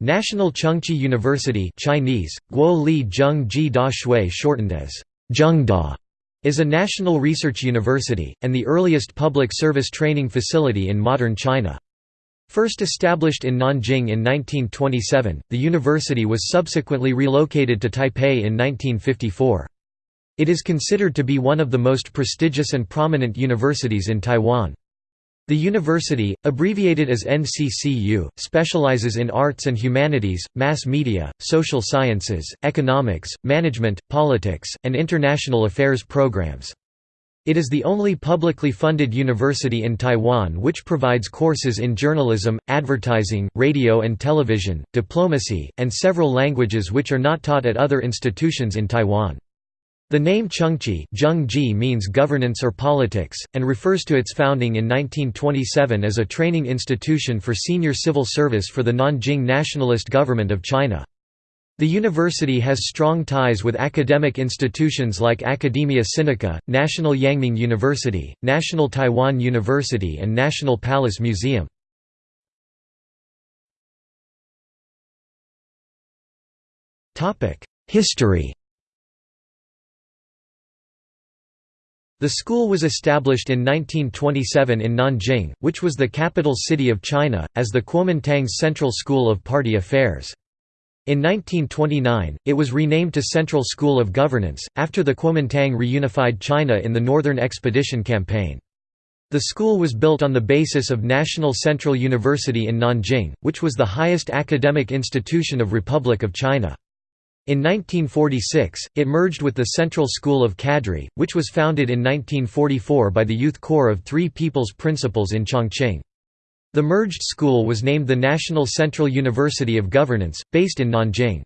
National Chengchi University Chinese, Guo Li Zheng Da Shui shortened as Zhengda, is a national research university, and the earliest public service training facility in modern China. First established in Nanjing in 1927, the university was subsequently relocated to Taipei in 1954. It is considered to be one of the most prestigious and prominent universities in Taiwan. The university, abbreviated as NCCU, specializes in arts and humanities, mass media, social sciences, economics, management, politics, and international affairs programs. It is the only publicly funded university in Taiwan which provides courses in journalism, advertising, radio and television, diplomacy, and several languages which are not taught at other institutions in Taiwan. The name Chengchi means governance or politics, and refers to its founding in 1927 as a training institution for senior civil service for the Nanjing Nationalist Government of China. The university has strong ties with academic institutions like Academia Sinica, National Yangming University, National Taiwan University and National Palace Museum. History The school was established in 1927 in Nanjing, which was the capital city of China, as the Kuomintang's Central School of Party Affairs. In 1929, it was renamed to Central School of Governance, after the Kuomintang reunified China in the Northern Expedition Campaign. The school was built on the basis of National Central University in Nanjing, which was the highest academic institution of Republic of China. In 1946, it merged with the Central School of Cadre, which was founded in 1944 by the Youth Corps of Three People's Principles in Chongqing. The merged school was named the National Central University of Governance, based in Nanjing.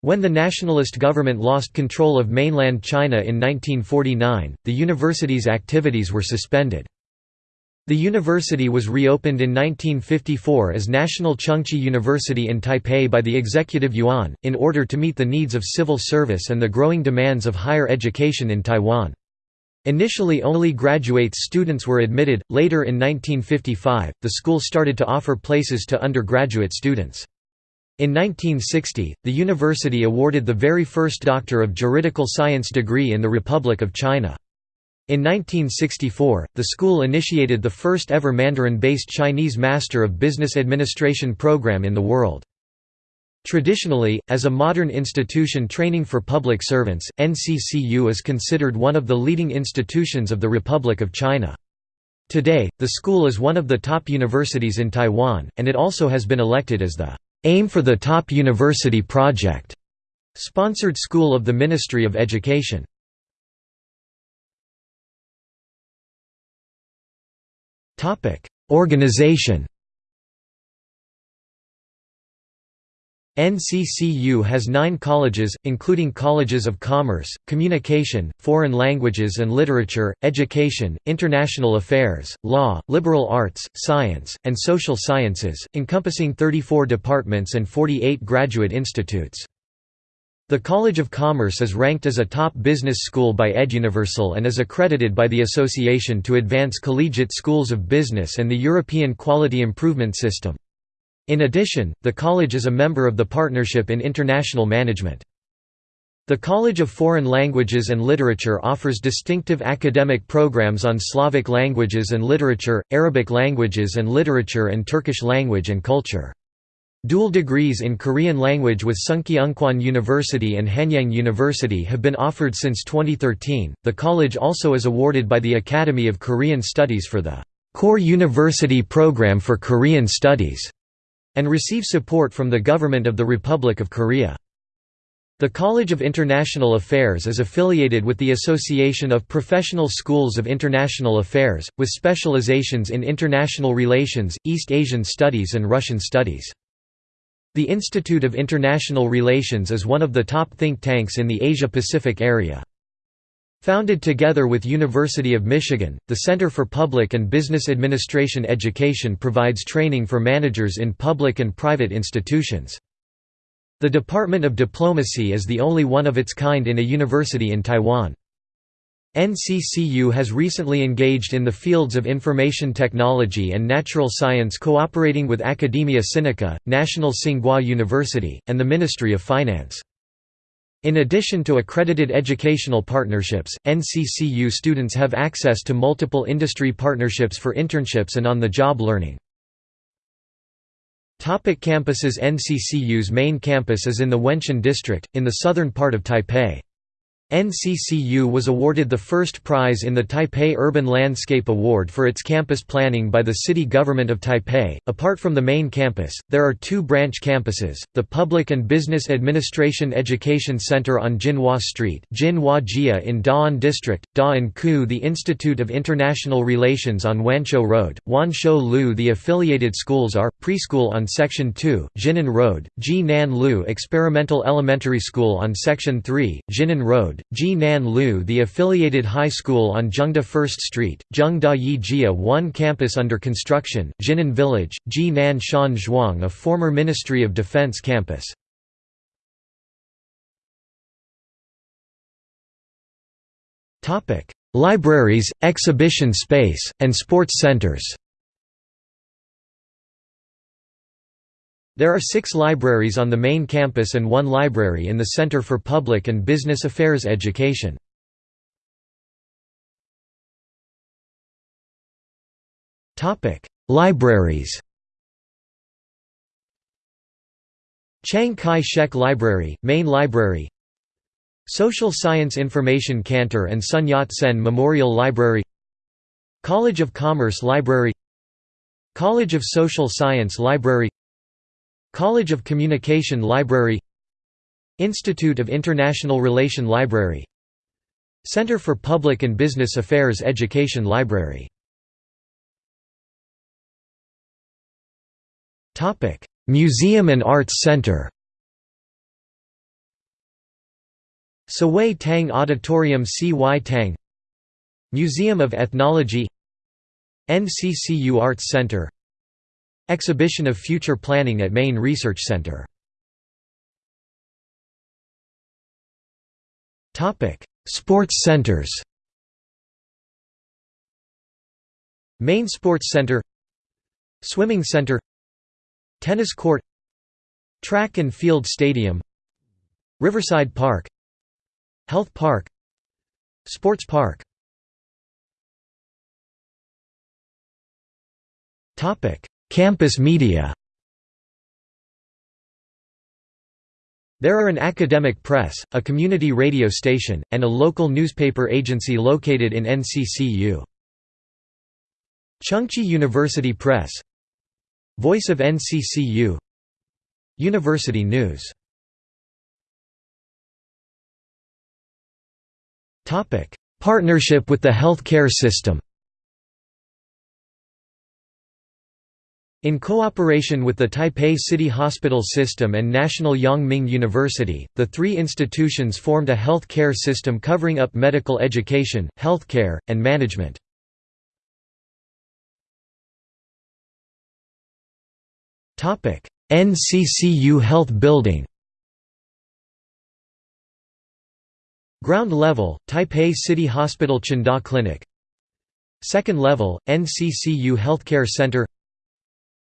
When the nationalist government lost control of mainland China in 1949, the university's activities were suspended. The university was reopened in 1954 as National Chengchi University in Taipei by the Executive Yuan, in order to meet the needs of civil service and the growing demands of higher education in Taiwan. Initially only graduate students were admitted, later in 1955, the school started to offer places to undergraduate students. In 1960, the university awarded the very first Doctor of Juridical Science degree in the Republic of China. In 1964, the school initiated the first ever Mandarin-based Chinese Master of Business Administration program in the world. Traditionally, as a modern institution training for public servants, NCCU is considered one of the leading institutions of the Republic of China. Today, the school is one of the top universities in Taiwan, and it also has been elected as the AIM for the Top University Project, sponsored school of the Ministry of Education. Organization NCCU has nine colleges, including colleges of commerce, communication, foreign languages and literature, education, international affairs, law, liberal arts, science, and social sciences, encompassing 34 departments and 48 graduate institutes. The College of Commerce is ranked as a top business school by EdUniversal and is accredited by the Association to Advance Collegiate Schools of Business and the European Quality Improvement System. In addition, the college is a member of the Partnership in International Management. The College of Foreign Languages and Literature offers distinctive academic programs on Slavic languages and literature, Arabic languages and literature and Turkish language and culture. Dual degrees in Korean language with Sungkyunkwan University and Hanyang University have been offered since 2013. The college also is awarded by the Academy of Korean Studies for the Core University Program for Korean Studies and receives support from the government of the Republic of Korea. The College of International Affairs is affiliated with the Association of Professional Schools of International Affairs, with specializations in international relations, East Asian studies and Russian studies. The Institute of International Relations is one of the top think tanks in the Asia-Pacific area. Founded together with University of Michigan, the Center for Public and Business Administration Education provides training for managers in public and private institutions. The Department of Diplomacy is the only one of its kind in a university in Taiwan. NCCU has recently engaged in the fields of information technology and natural science cooperating with Academia Sinica, National Tsinghua University, and the Ministry of Finance. In addition to accredited educational partnerships, NCCU students have access to multiple industry partnerships for internships and on-the-job learning. Topic campuses NCCU's main campus is in the Wenshan district, in the southern part of Taipei. NCCU was awarded the first prize in the Taipei Urban Landscape Award for its campus planning by the city government of Taipei. Apart from the main campus, there are two branch campuses the Public and Business Administration Education Center on Jinhua Street Jia in Da'an District, Da'an Ku, the Institute of International Relations on Wanshou Road, Wanshou Lu. The affiliated schools are Preschool on Section 2, Jinan Road, Ji Nan Lu Experimental Elementary School on Section 3, Jinan Road. Road, Ji Nan Lu the affiliated high school on Zhengda 1st Street, Zhengda Yi Jia 1 campus under construction, Jinan Village, Ji Nan Shan Zhuang a former Ministry of Defense campus. Libraries, exhibition space, and sports centers There are six libraries on the main campus and one library in the Center for Public and Business Affairs Education. Libraries. Chiang Kai-shek Library, Main Library. Social Science Information Center and Sun Yat-sen Memorial Library. College of Commerce Library. College of Social Science Library College of Communication Library Institute of International Relation Library Center for Public and Business Affairs Education Library Museum and Arts Center Sawei Tang Auditorium C.Y. Tang Museum of Ethnology NCCU Arts Center Exhibition of Future Planning at Main Research Center. Topic: Sports centers. Main Sports Center Swimming Center Tennis Court Track and Field Stadium Riverside Park Health Park Sports Park Campus media. There are an academic press, a community radio station, and a local newspaper agency located in NCCU. Chengchi University Press. Voice of NCCU University News. Partnership with the healthcare system In cooperation with the Taipei City Hospital System and National Yang-Ming University, the three institutions formed a health care system covering up medical education, healthcare, and management. NCCU Health Building. Ground level, Taipei City Hospital Chanda Clinic. Second level, NCCU Healthcare Center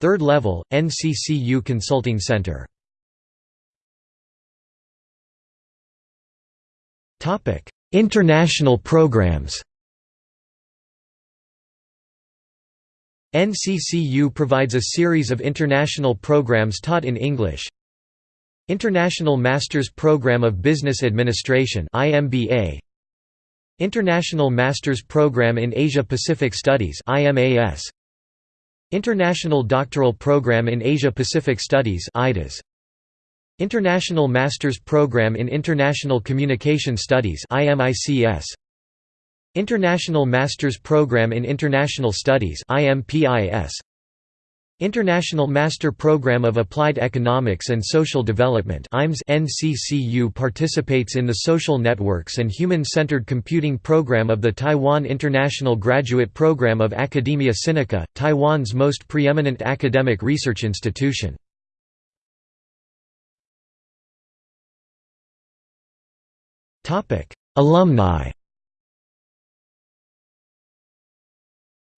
Third level, NCCU Consulting Center. International programs. NCCU provides a series of international programs taught in English. International Masters Program of Business Administration IMBA International Masters Program in Asia Pacific Studies IMAS International Doctoral Program in Asia-Pacific Studies IDAS. International Masters Program in International Communication Studies IMICS. International Masters Program in International Studies International Master Program of Applied Economics and Social Development NCCU participates in the Social Networks and Human-Centered Computing Program of the Taiwan International Graduate Program of Academia Sinica, Taiwan's most preeminent academic research institution. Alumni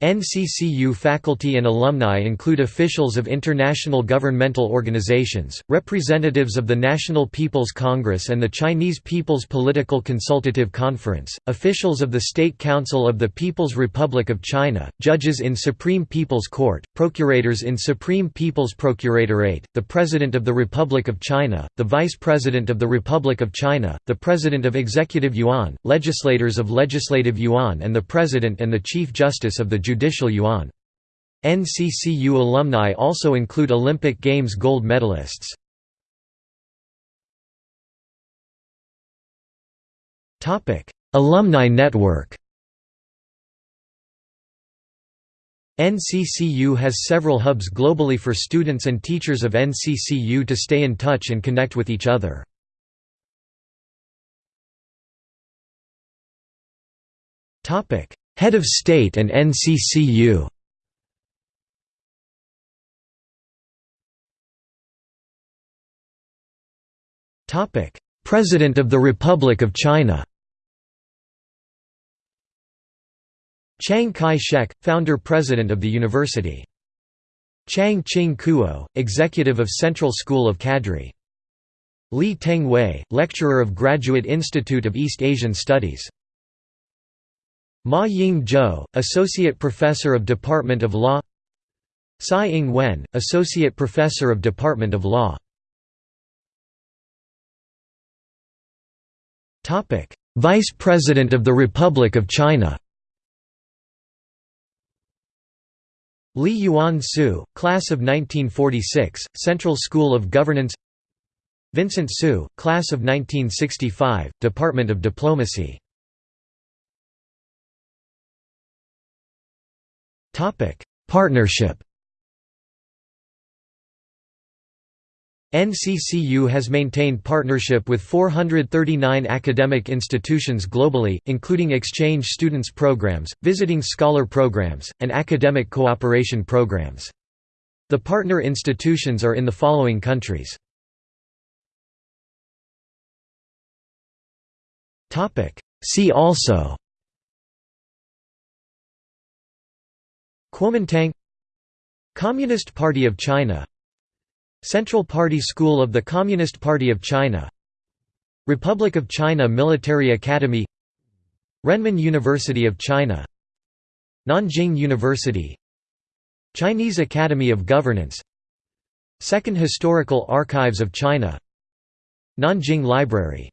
NCCU faculty and alumni include officials of international governmental organizations, representatives of the National People's Congress and the Chinese People's Political Consultative Conference, officials of the State Council of the People's Republic of China, judges in Supreme People's Court, procurators in Supreme People's Procuratorate, the President of the Republic of China, the Vice President of the Republic of China, the President of Executive Yuan, legislators of Legislative Yuan and the President and the Chief Justice of the Judicial Yuan. NCCU alumni also include Olympic Games gold medalists. Alumni network NCCU has several hubs globally for students and teachers of NCCU to stay in touch and connect with each other. Head of State and NCCU President of the Republic of China Chiang Kai-shek, founder-president of the university. Chiang Ching Kuo, executive of Central School of Cadre. Lee Teng Hui, lecturer of Graduate Institute of East Asian Studies. Ma Ying Jeou, Associate Professor of Department of Law. Tsai Ing-wen, Associate Professor of Department of Law. Vice President of the Republic of China. Lee Yuan Tsu, Class of 1946, Central School of Governance. Vincent Siew, Class of 1965, Department of Diplomacy Partnership NCCU has maintained partnership with 439 academic institutions globally, including exchange students programs, visiting scholar programs, and academic cooperation programs. The partner institutions are in the following countries. See also Kuomintang Communist Party of China Central Party School of the Communist Party of China Republic of China Military Academy Renmin University of China Nanjing University Chinese Academy of Governance Second Historical Archives of China Nanjing Library